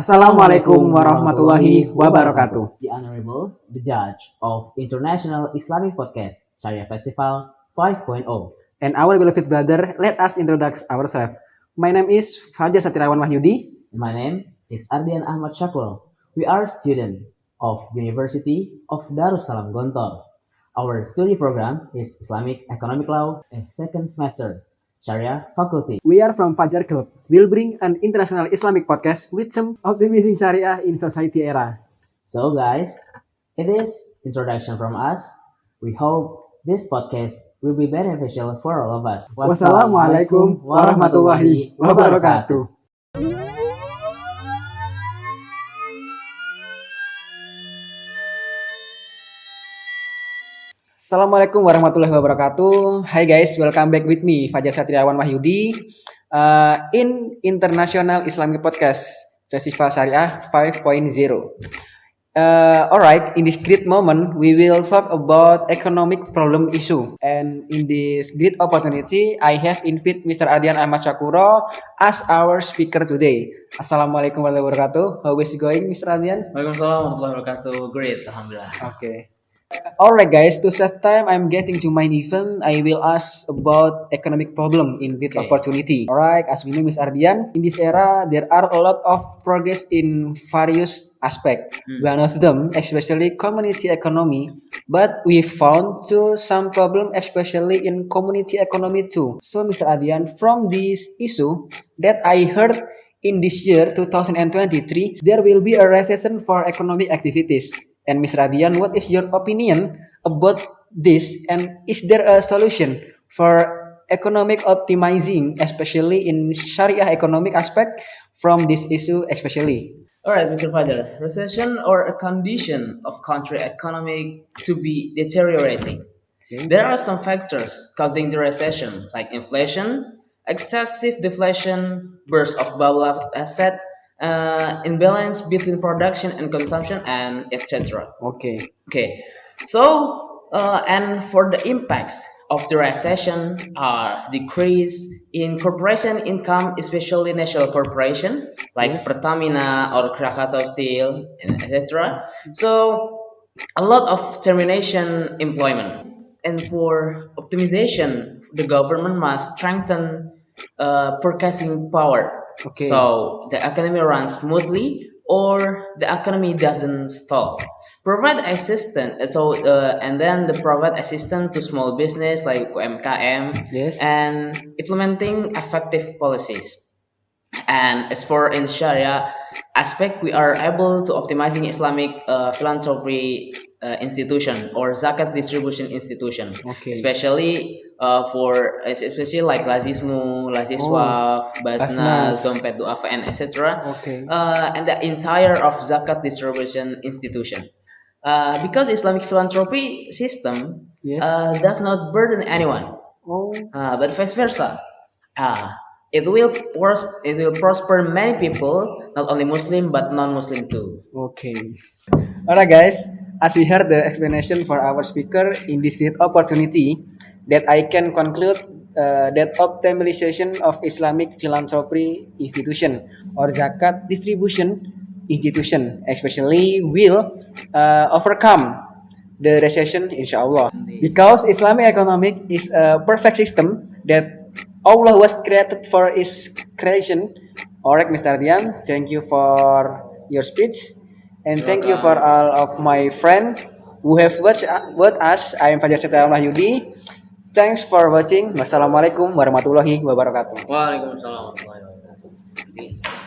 Assalamualaikum warahmatullahi wabarakatuh. The Honorable, the Judge of International Islamic Podcast Syariah Festival 5.0. And our beloved brother, let us introduce ourselves. My name is Fajar Satirawan Wahyudi. My name is Ardian Ahmad Syakul. We are students of University of Darussalam Gontor. Our study program is Islamic Economic Law, a second semester, Sharia Faculty. We are from Fajar Club. We'll bring an international Islamic podcast with some optimizing Sharia in society era. So guys, it is introduction from us. We hope this podcast will be beneficial for all of us. Wassalamualaikum warahmatullahi wabarakatuh. Assalamualaikum warahmatullahi wabarakatuh. Hi guys, welcome back with me Fajar Satriawan Wahyudi uh, in International Islamic Podcast Festival Syariah 5.0. Uh, alright, in this great moment, we will talk about economic problem issue. And in this great opportunity, I have invited Mr. Adian Ahmad Syakuro as our speaker today. Assalamualaikum warahmatullahi wabarakatuh. How is it going, Mr. Adian? Waalaikumsalam warahmatullahi wabarakatuh. Great, alhamdulillah. Okay. Alright guys, to save time, I'm getting to my event. I will ask about economic problem in this Okay. opportunity. Alright, as we know Miss Ardian, in this era, there are a lot of progress in various aspects. Hmm. One of them, especially community economy, but we found to some problem, especially in community economy too. So Mr. Ardian, from this issue that I heard in this year 2023, there will be a recession for economic activities. And Ms. Radian, what is your opinion about this? And is there a solution for economic optimizing, especially in Sharia economic aspect from this issue especially? All right, Mr. Fajar. Recession or a condition of country economy to be deteriorating. There are some factors causing the recession, like inflation, excessive deflation, burst of bubble of asset, uh, imbalance between production and consumption, and etc. Okay. Okay, so uh, and for the impacts of the recession are decrease in corporation income, especially national corporation like Yes. Pertamina or Krakatau Steel, and etc. So a lot of termination employment, and for optimization, the government must strengthen uh, purchasing power. Okay. So the economy runs smoothly or the economy doesn't stall. Provide assistance, so uh, and then the provide assistance to small business like UMKM Yes. and implementing effective policies. And as for in Sharia aspect, we are able to optimizing Islamic uh, philanthropy uh, institution or zakat distribution institution, Okay. especially uh, for especially like Lazismu, Laziswa, Basnas, Basnas. Dompet Duafa, and etc. Okay. Uh, and the entire of zakat distribution institution. Uh, because Islamic philanthropy system Yes. uh, does not burden anyone, oh. uh, but vice versa. Uh, it will pros- it will prosper many people, not only Muslim but non-Muslim too. Okay. Alright guys, as we heard the explanation for our speaker in this great opportunity, that I can conclude uh, that optimization of Islamic philanthropy institution or zakat distribution institution especially will uh, overcome the recession inshallah because Islamic economic is a perfect system that Allah was created for its creation. Alright Mr. Ardian thank you for your speech and thank you for all of my friend who have watched, watched us. I am Fajar Setiawan Wahyudi thanks for watching. Wassalamualaikum warahmatullahi wabarakatuh. Waalaikumsalam warahmatullahi wabarakatuh.